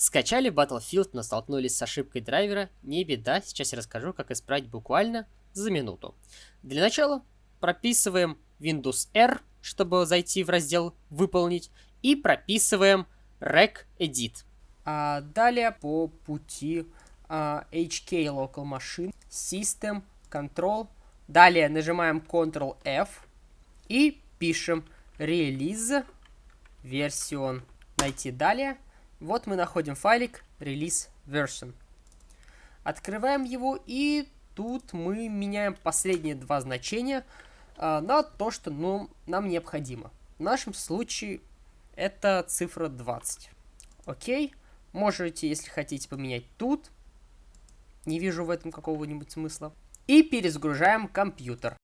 Скачали Battlefield, но столкнулись с ошибкой драйвера. Не беда, сейчас я расскажу, как исправить буквально за минуту. Для начала прописываем Windows R, чтобы зайти в раздел «Выполнить», и прописываем rec edit. А далее по пути а, HK Local Machine, System, Control. Далее нажимаем Ctrl-F и пишем release version. Найти далее. Вот мы находим файлик release version. Открываем его и тут мы меняем последние два значения э, на то, что ну, нам необходимо. В нашем случае это цифра 20. Окей. Можете, если хотите, поменять тут. Не вижу в этом какого-нибудь смысла. И перезагружаем компьютер.